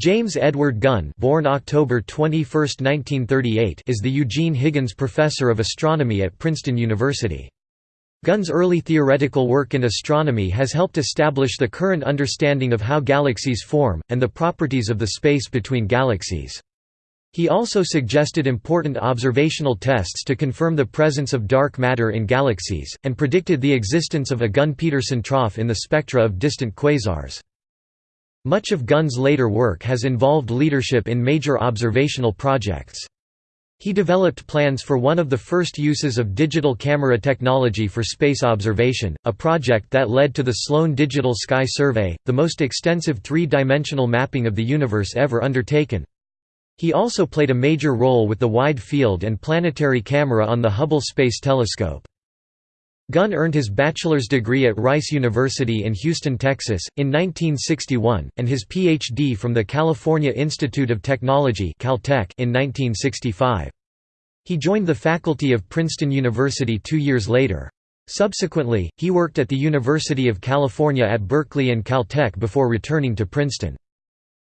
James Edward Gunn born October 21, 1938, is the Eugene Higgins Professor of Astronomy at Princeton University. Gunn's early theoretical work in astronomy has helped establish the current understanding of how galaxies form, and the properties of the space between galaxies. He also suggested important observational tests to confirm the presence of dark matter in galaxies, and predicted the existence of a Gunn-Peterson trough in the spectra of distant quasars. Much of Gunn's later work has involved leadership in major observational projects. He developed plans for one of the first uses of digital camera technology for space observation, a project that led to the Sloan Digital Sky Survey, the most extensive three-dimensional mapping of the universe ever undertaken. He also played a major role with the Wide Field and Planetary Camera on the Hubble Space Telescope. Gunn earned his bachelor's degree at Rice University in Houston, Texas, in 1961, and his Ph.D. from the California Institute of Technology Caltech in 1965. He joined the faculty of Princeton University two years later. Subsequently, he worked at the University of California at Berkeley and Caltech before returning to Princeton.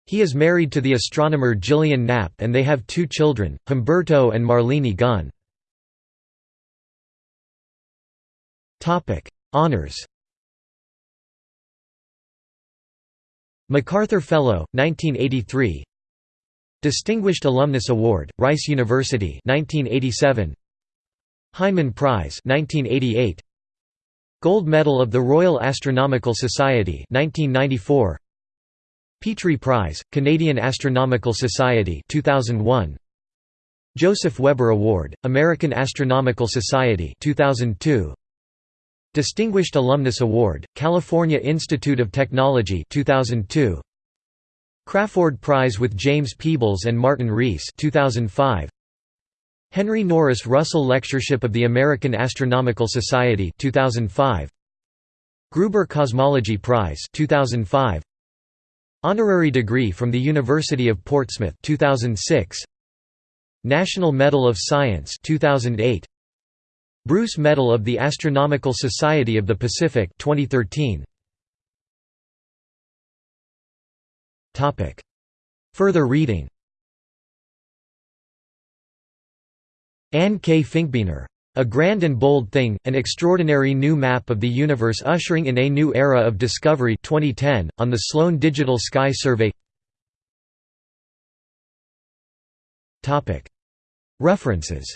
He is married to the astronomer Gillian Knapp and they have two children, Humberto and Marlene Gunn. Honors. MacArthur Fellow, 1983. Distinguished Alumnus Award, Rice University, 1987. Heineman Prize, 1988. Gold Medal of the Royal Astronomical Society, 1994. Petrie Prize, Canadian Astronomical Society, 2001. Joseph Weber Award, American Astronomical Society, 2002. Distinguished Alumnus Award, California Institute of Technology 2002. Crafoord Prize with James Peebles and Martin Rees 2005. Henry Norris Russell Lectureship of the American Astronomical Society 2005. Gruber Cosmology Prize 2005. Honorary degree from the University of Portsmouth 2006. National Medal of Science 2008. Bruce Medal of the Astronomical Society of the Pacific 2013. Topic. Further reading Anne K. Finkbeiner. A Grand and Bold Thing, An Extraordinary New Map of the Universe Ushering in a New Era of Discovery 2010, on the Sloan Digital Sky Survey References